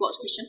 What's question?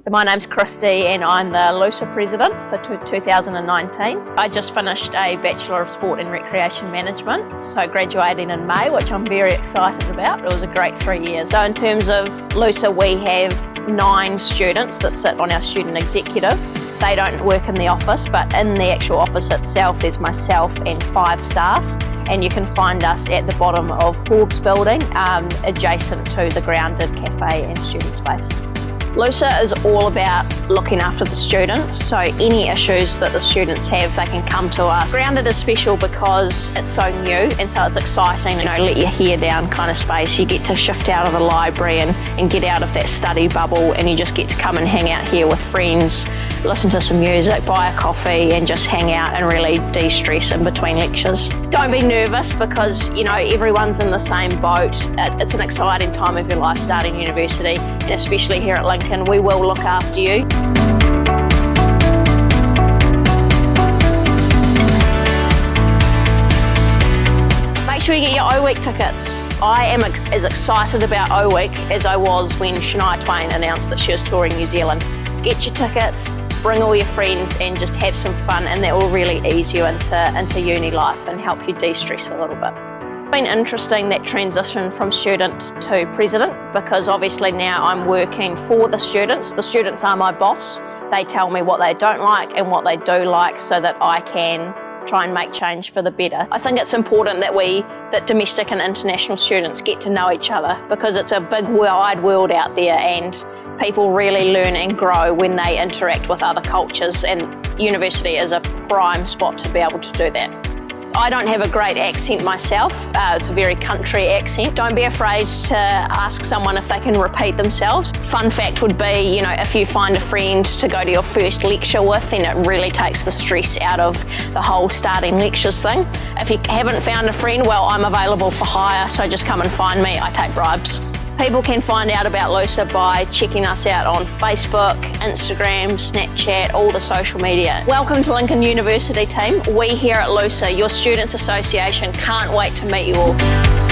So my name's Christy and I'm the LUSA president for 2019. I just finished a Bachelor of Sport and Recreation Management, so graduating in May, which I'm very excited about. It was a great three years. So in terms of LUSA, we have nine students that sit on our student executive. They don't work in the office, but in the actual office itself, there's myself and five staff and you can find us at the bottom of Forbes building um, adjacent to the Grounded Cafe and student space. LUSA is all about looking after the students, so any issues that the students have, they can come to us. Grounded is special because it's so new and so it's exciting, you know, let your hair down kind of space. You get to shift out of the library and, and get out of that study bubble and you just get to come and hang out here with friends, listen to some music, buy a coffee and just hang out and really de-stress in between lectures. Don't be nervous because, you know, everyone's in the same boat. It's an exciting time of your life starting university and especially here at Lincoln we will look after you. Sure you get your O-Week tickets. I am as excited about O-Week as I was when Shania Twain announced that she was touring New Zealand. Get your tickets, bring all your friends and just have some fun and that will really ease you into, into uni life and help you de-stress a little bit. It's been interesting that transition from student to president because obviously now I'm working for the students. The students are my boss. They tell me what they don't like and what they do like so that I can try and make change for the better. I think it's important that we, that domestic and international students get to know each other because it's a big wide world out there and people really learn and grow when they interact with other cultures and university is a prime spot to be able to do that. I don't have a great accent myself. Uh, it's a very country accent. Don't be afraid to ask someone if they can repeat themselves. Fun fact would be, you know, if you find a friend to go to your first lecture with, then it really takes the stress out of the whole starting lectures thing. If you haven't found a friend, well, I'm available for hire, so just come and find me. I take bribes. People can find out about LUSA by checking us out on Facebook, Instagram, Snapchat, all the social media. Welcome to Lincoln University team. We here at LUSA, your Students Association, can't wait to meet you all.